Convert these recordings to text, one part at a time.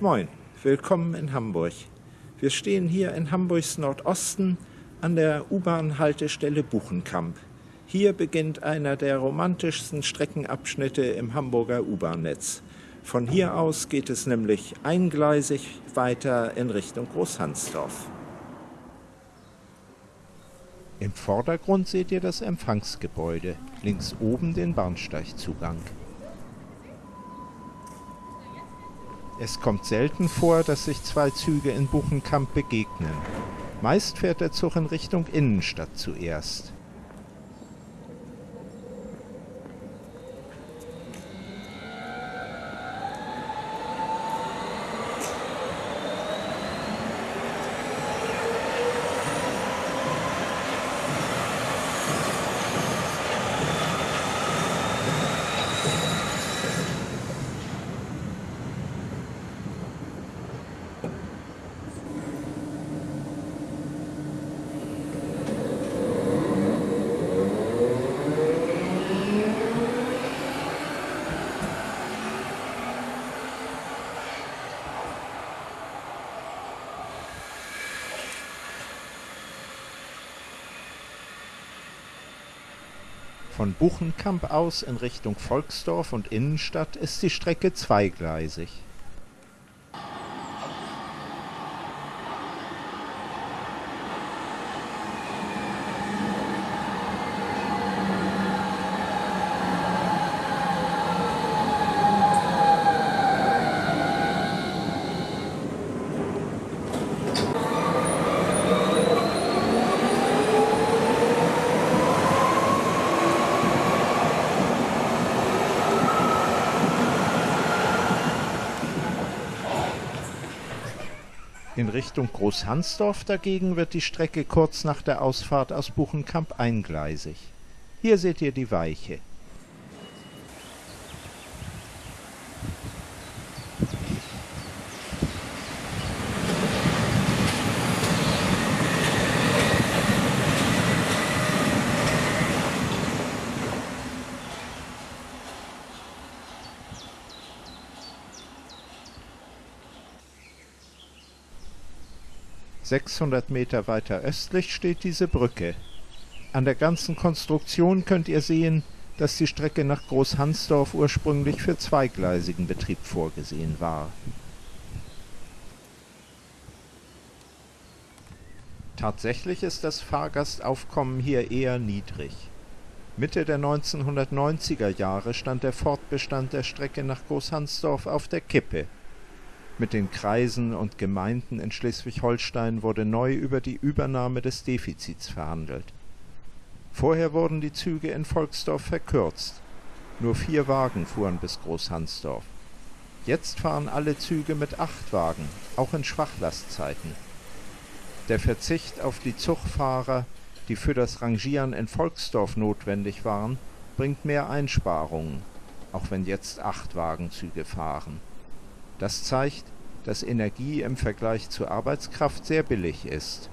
Moin, willkommen in Hamburg. Wir stehen hier in Hamburgs Nordosten an der U-Bahn-Haltestelle Buchenkamp. Hier beginnt einer der romantischsten Streckenabschnitte im Hamburger U-Bahn-Netz. Von hier aus geht es nämlich eingleisig weiter in Richtung Großhansdorf. Im Vordergrund seht ihr das Empfangsgebäude, links oben den Bahnsteigzugang. Es kommt selten vor, dass sich zwei Züge in Buchenkamp begegnen. Meist fährt der Zug in Richtung Innenstadt zuerst. Von Buchenkamp aus in Richtung Volksdorf und Innenstadt ist die Strecke zweigleisig. In Richtung Großhansdorf dagegen wird die Strecke kurz nach der Ausfahrt aus Buchenkamp eingleisig. Hier seht ihr die Weiche. 600 Meter weiter östlich steht diese Brücke. An der ganzen Konstruktion könnt ihr sehen, dass die Strecke nach Großhansdorf ursprünglich für zweigleisigen Betrieb vorgesehen war. Tatsächlich ist das Fahrgastaufkommen hier eher niedrig. Mitte der 1990er Jahre stand der Fortbestand der Strecke nach Großhansdorf auf der Kippe mit den Kreisen und Gemeinden in Schleswig-Holstein wurde neu über die Übernahme des Defizits verhandelt. Vorher wurden die Züge in Volksdorf verkürzt. Nur vier Wagen fuhren bis Großhansdorf. Jetzt fahren alle Züge mit acht Wagen, auch in Schwachlastzeiten. Der Verzicht auf die Zugfahrer, die für das Rangieren in Volksdorf notwendig waren, bringt mehr Einsparungen, auch wenn jetzt acht Wagenzüge fahren das zeigt, dass Energie im Vergleich zur Arbeitskraft sehr billig ist.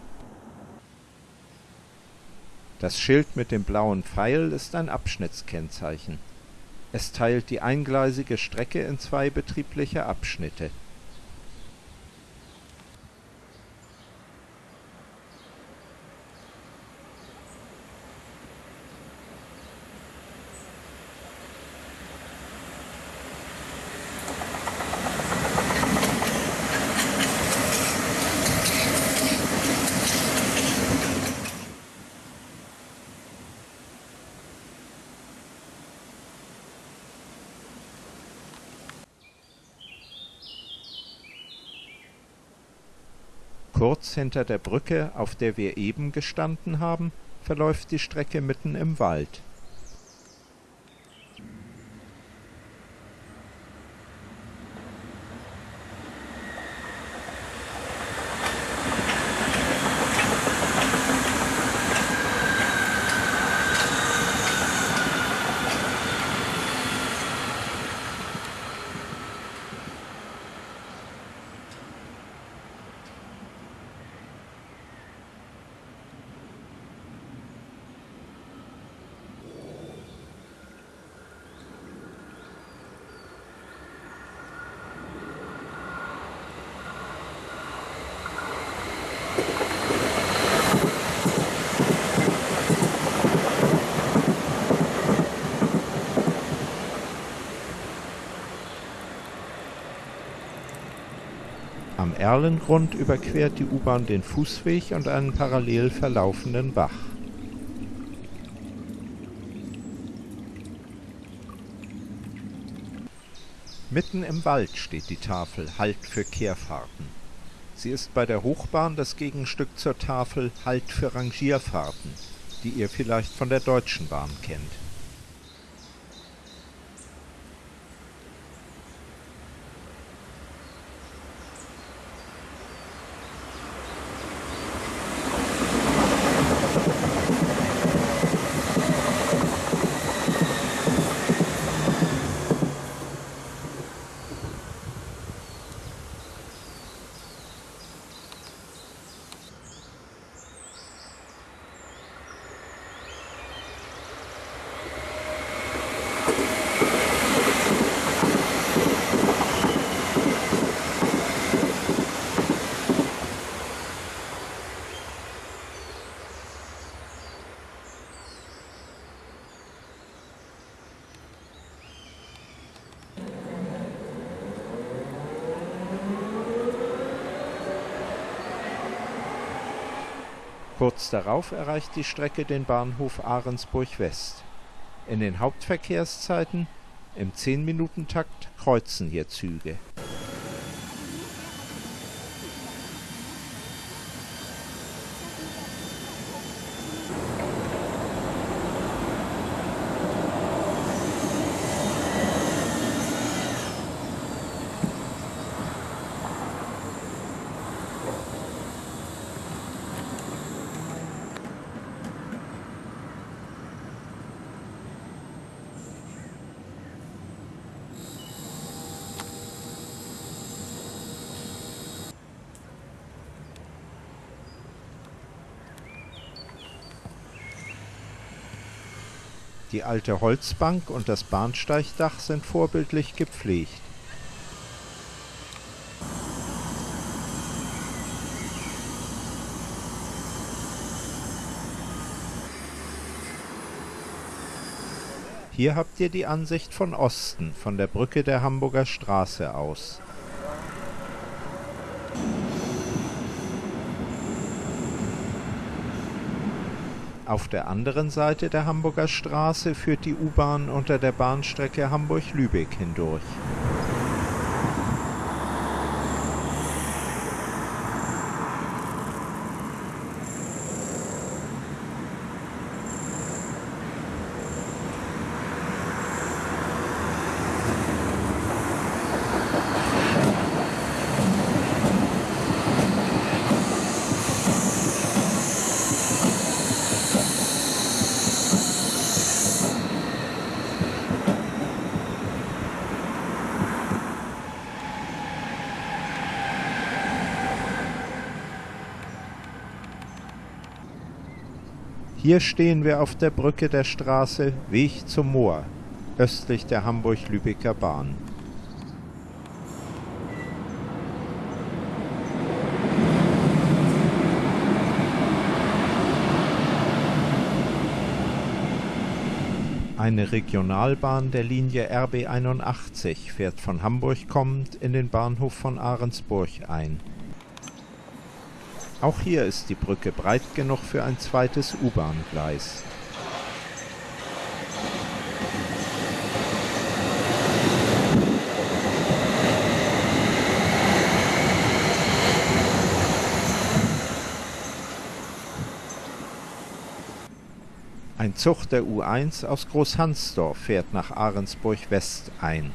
Das Schild mit dem blauen Pfeil ist ein Abschnittskennzeichen. Es teilt die eingleisige Strecke in zwei betriebliche Abschnitte Kurz hinter der Brücke, auf der wir eben gestanden haben, verläuft die Strecke mitten im Wald Erlengrund überquert die U-Bahn den Fußweg und einen parallel verlaufenden Bach. Mitten im Wald steht die Tafel Halt für Kehrfahrten. Sie ist bei der Hochbahn das Gegenstück zur Tafel Halt für Rangierfahrten, die ihr vielleicht von der Deutschen Bahn kennt. Kurz darauf erreicht die Strecke den Bahnhof Ahrensburg West. In den Hauptverkehrszeiten im 10-Minuten-Takt kreuzen hier Züge. Die alte Holzbank und das Bahnsteigdach sind vorbildlich gepflegt. Hier habt ihr die Ansicht von Osten, von der Brücke der Hamburger Straße aus. Auf der anderen Seite der Hamburger Straße führt die U-Bahn unter der Bahnstrecke Hamburg-Lübeck hindurch. Hier stehen wir auf der Brücke der Straße Weg zum Moor, östlich der Hamburg-Lübecker Bahn. Eine Regionalbahn der Linie RB 81 fährt von Hamburg kommend in den Bahnhof von Ahrensburg ein auch hier ist die Brücke breit genug für ein zweites U-Bahn-Gleis. Ein Zug der U1 aus Großhansdorf fährt nach Ahrensburg West ein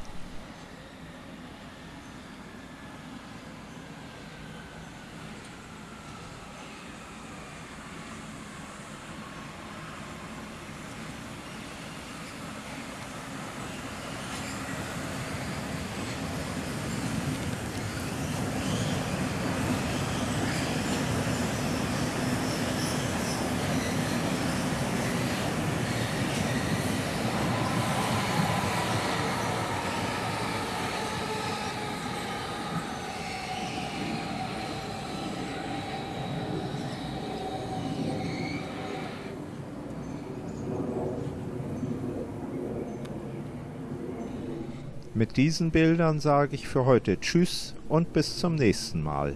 Mit diesen Bildern sage ich für heute Tschüss und bis zum nächsten Mal.